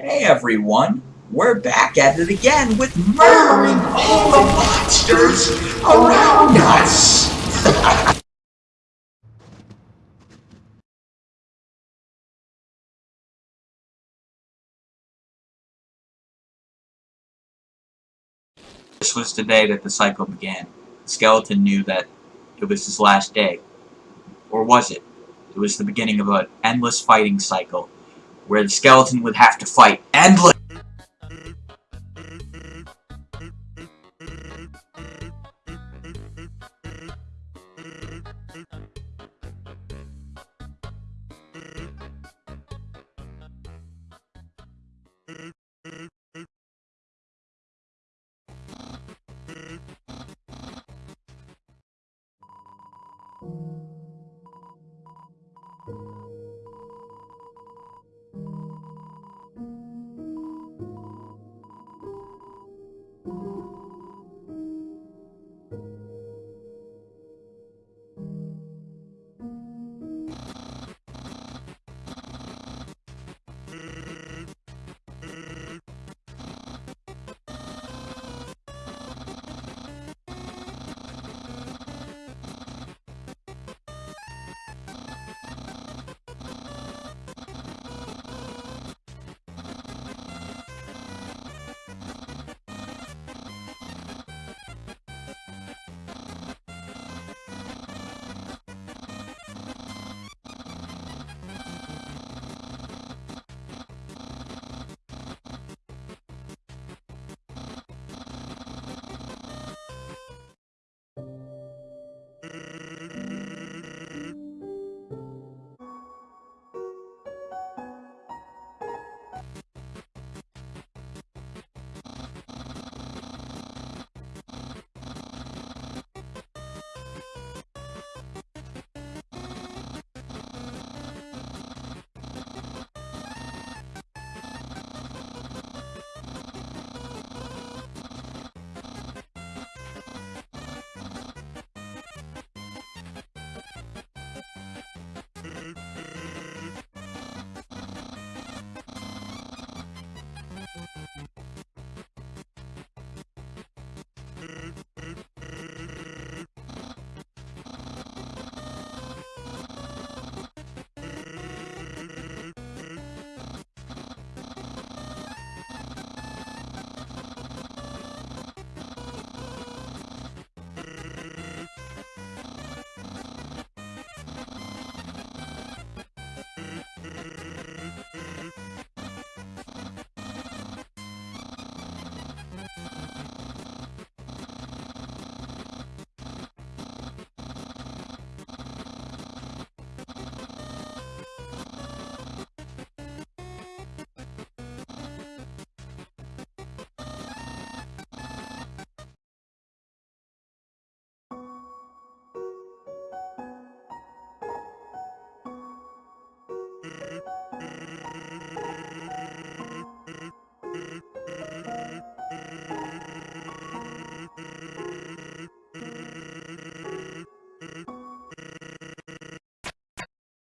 Hey everyone, we're back at it again with murdering all the monsters around us! this was the day that the cycle began. The skeleton knew that it was his last day. Or was it? It was the beginning of an endless fighting cycle, where the skeleton would have to fight endless- Mm-hmm.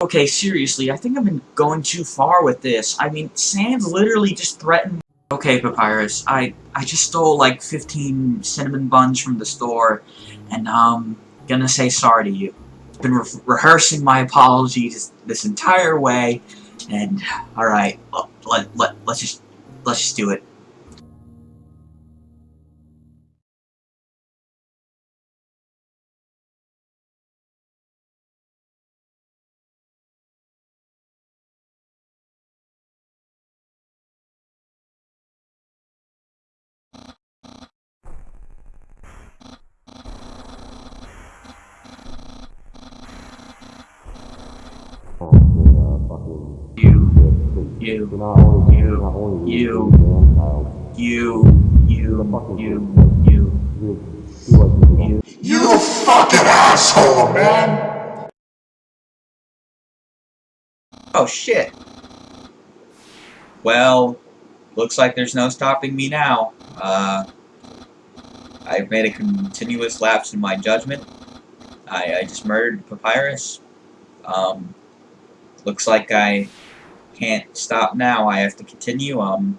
Okay, seriously, I think I've been going too far with this. I mean, Sans literally just threatened- Okay, Papyrus, I, I just stole like 15 cinnamon buns from the store, and um, gonna say sorry to you. Been re rehearsing my apologies this entire way, and alright, let, let, let's just, let's just do it. You, you, you, you, you, you, you, you, you. You You fucking asshole, man! Oh shit. Well, looks like there's no stopping me now. Uh, I've made a continuous lapse in my judgment. I, I just murdered Papyrus. Um, looks like I can't stop now. I have to continue. Um.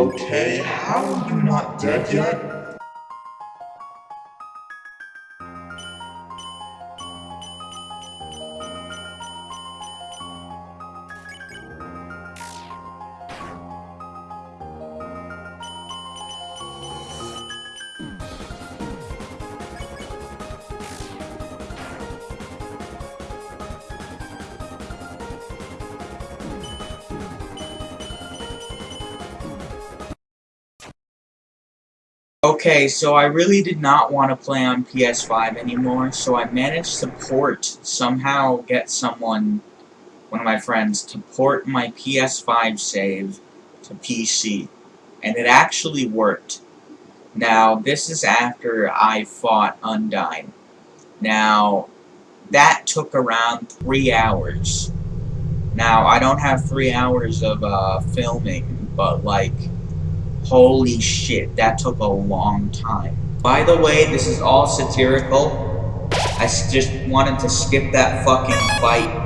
Okay, how are you not dead yet? Okay, so I really did not want to play on PS5 anymore, so I managed to port, somehow get someone, one of my friends, to port my PS5 save to PC. And it actually worked. Now, this is after I fought Undyne. Now, that took around three hours. Now, I don't have three hours of uh, filming, but like, Holy shit, that took a long time. By the way, this is all satirical. I just wanted to skip that fucking fight